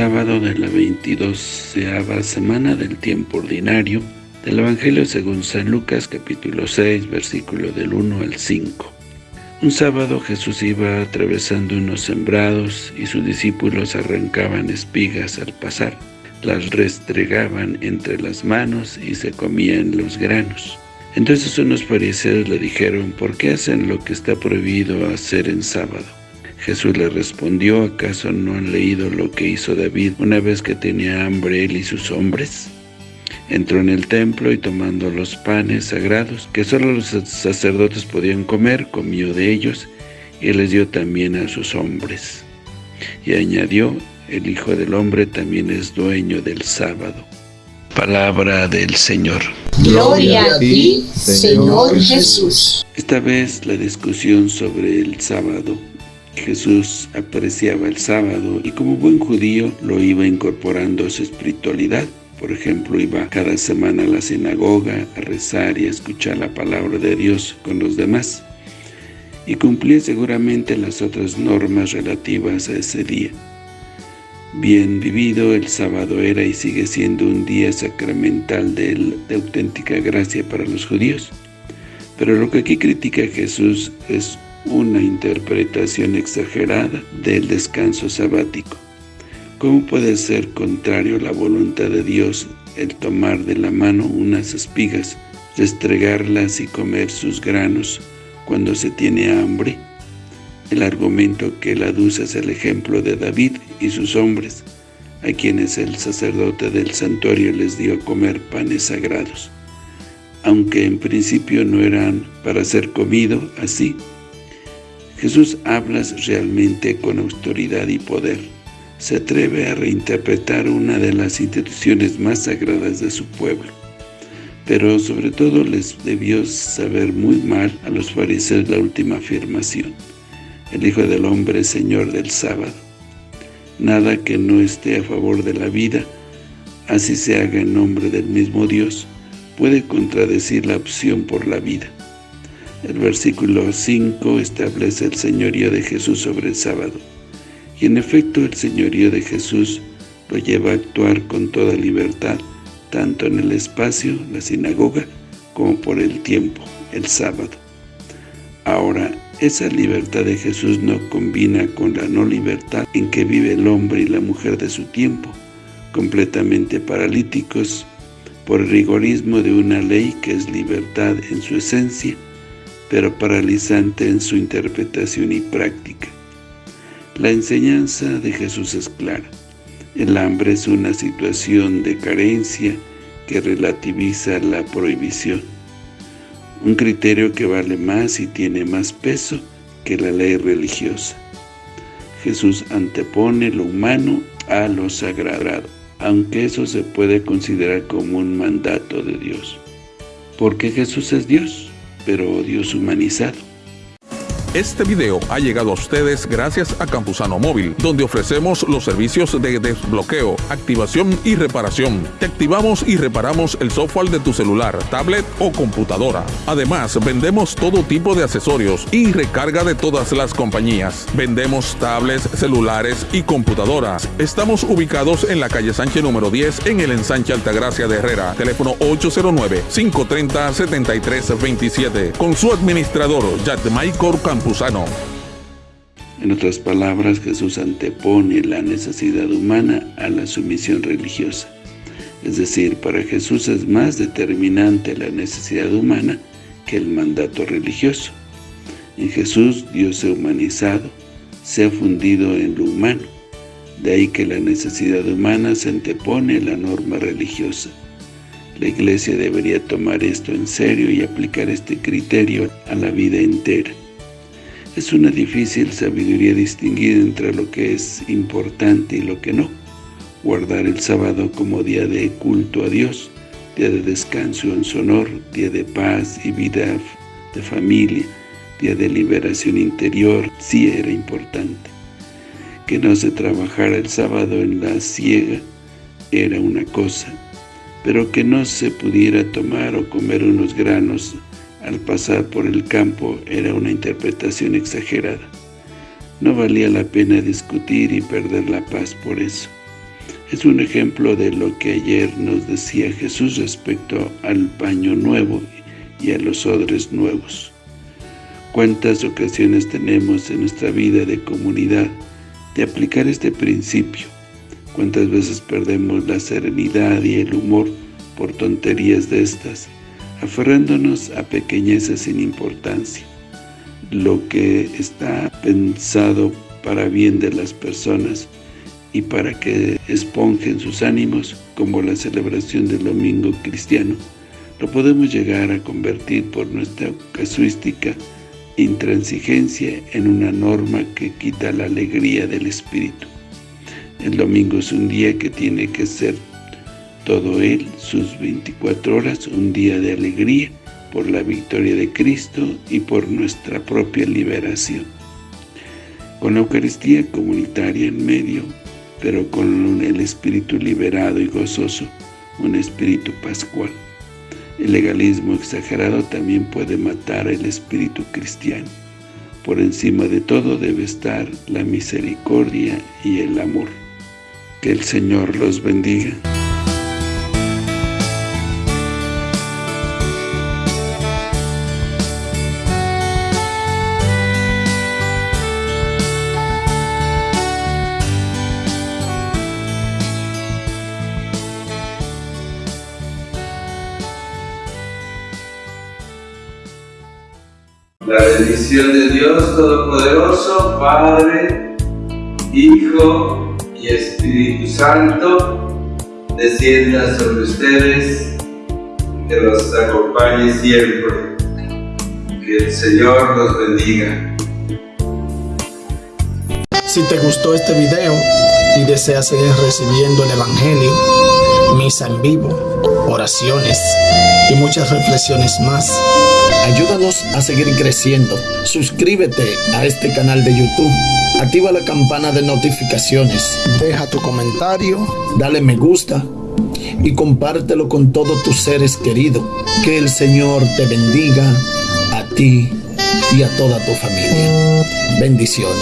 sábado de la 22 semana del tiempo ordinario del Evangelio según San Lucas capítulo 6 versículo del 1 al 5. Un sábado Jesús iba atravesando unos sembrados y sus discípulos arrancaban espigas al pasar. Las restregaban entre las manos y se comían los granos. Entonces unos fariseos le dijeron, ¿por qué hacen lo que está prohibido hacer en sábado? Jesús le respondió, ¿acaso no han leído lo que hizo David una vez que tenía hambre él y sus hombres? Entró en el templo y tomando los panes sagrados, que solo los sacerdotes podían comer, comió de ellos, y les dio también a sus hombres. Y añadió, el Hijo del Hombre también es dueño del sábado. Palabra del Señor. Gloria a ti, Señor Jesús. Esta vez la discusión sobre el sábado. Jesús apreciaba el sábado y como buen judío lo iba incorporando a su espiritualidad. Por ejemplo, iba cada semana a la sinagoga a rezar y a escuchar la palabra de Dios con los demás. Y cumplía seguramente las otras normas relativas a ese día. Bien vivido, el sábado era y sigue siendo un día sacramental de, de auténtica gracia para los judíos. Pero lo que aquí critica Jesús es una interpretación exagerada del descanso sabático. ¿Cómo puede ser contrario a la voluntad de Dios el tomar de la mano unas espigas, restregarlas y comer sus granos cuando se tiene hambre? El argumento que él aduce es el ejemplo de David y sus hombres, a quienes el sacerdote del santuario les dio comer panes sagrados, aunque en principio no eran para ser comido así. Jesús habla realmente con autoridad y poder se atreve a reinterpretar una de las instituciones más sagradas de su pueblo. Pero sobre todo les debió saber muy mal a los fariseos la última afirmación. El Hijo del Hombre es Señor del sábado. Nada que no esté a favor de la vida, así se haga en nombre del mismo Dios, puede contradecir la opción por la vida. El versículo 5 establece el señorío de Jesús sobre el sábado. Y en efecto el señorío de Jesús lo lleva a actuar con toda libertad, tanto en el espacio, la sinagoga, como por el tiempo, el sábado. Ahora, esa libertad de Jesús no combina con la no libertad en que vive el hombre y la mujer de su tiempo, completamente paralíticos por el rigorismo de una ley que es libertad en su esencia, pero paralizante en su interpretación y práctica. La enseñanza de Jesús es clara. El hambre es una situación de carencia que relativiza la prohibición. Un criterio que vale más y tiene más peso que la ley religiosa. Jesús antepone lo humano a lo sagrado, aunque eso se puede considerar como un mandato de Dios. Porque Jesús es Dios, pero Dios humanizado. Este video ha llegado a ustedes gracias a Campusano Móvil, donde ofrecemos los servicios de desbloqueo, activación y reparación. Te activamos y reparamos el software de tu celular, tablet o computadora. Además, vendemos todo tipo de accesorios y recarga de todas las compañías. Vendemos tablets, celulares y computadoras. Estamos ubicados en la calle Sánchez número 10 en el ensanche Altagracia de Herrera. Teléfono 809-530-7327. Con su administrador, Michael Campusano. En otras palabras, Jesús antepone la necesidad humana a la sumisión religiosa. Es decir, para Jesús es más determinante la necesidad humana que el mandato religioso. En Jesús, Dios se ha humanizado, se ha fundido en lo humano. De ahí que la necesidad humana se antepone a la norma religiosa. La Iglesia debería tomar esto en serio y aplicar este criterio a la vida entera. Es una difícil sabiduría distinguir entre lo que es importante y lo que no. Guardar el sábado como día de culto a Dios, día de descanso en su honor, día de paz y vida de familia, día de liberación interior, sí era importante. Que no se trabajara el sábado en la ciega era una cosa, pero que no se pudiera tomar o comer unos granos al pasar por el campo era una interpretación exagerada. No valía la pena discutir y perder la paz por eso. Es un ejemplo de lo que ayer nos decía Jesús respecto al paño nuevo y a los odres nuevos. ¿Cuántas ocasiones tenemos en nuestra vida de comunidad de aplicar este principio? ¿Cuántas veces perdemos la serenidad y el humor por tonterías de estas, aferrándonos a pequeñezas sin importancia? Lo que está pensado para bien de las personas y para que esponjen sus ánimos, como la celebración del domingo cristiano, lo podemos llegar a convertir por nuestra casuística intransigencia en una norma que quita la alegría del espíritu. El domingo es un día que tiene que ser todo él, sus 24 horas, un día de alegría por la victoria de Cristo y por nuestra propia liberación. Con la Eucaristía comunitaria en medio, pero con el espíritu liberado y gozoso, un espíritu pascual. El legalismo exagerado también puede matar el espíritu cristiano. Por encima de todo debe estar la misericordia y el amor. Que el Señor los bendiga. La bendición de Dios Todopoderoso, Padre, Hijo y Espíritu Santo, descienda sobre ustedes, que los acompañe siempre. Que el Señor los bendiga. Si te gustó este video y deseas seguir recibiendo el Evangelio, misa en vivo, oraciones y muchas reflexiones más, Ayúdanos a seguir creciendo. Suscríbete a este canal de YouTube. Activa la campana de notificaciones. Deja tu comentario. Dale me gusta. Y compártelo con todos tus seres queridos. Que el Señor te bendiga a ti y a toda tu familia. Bendiciones.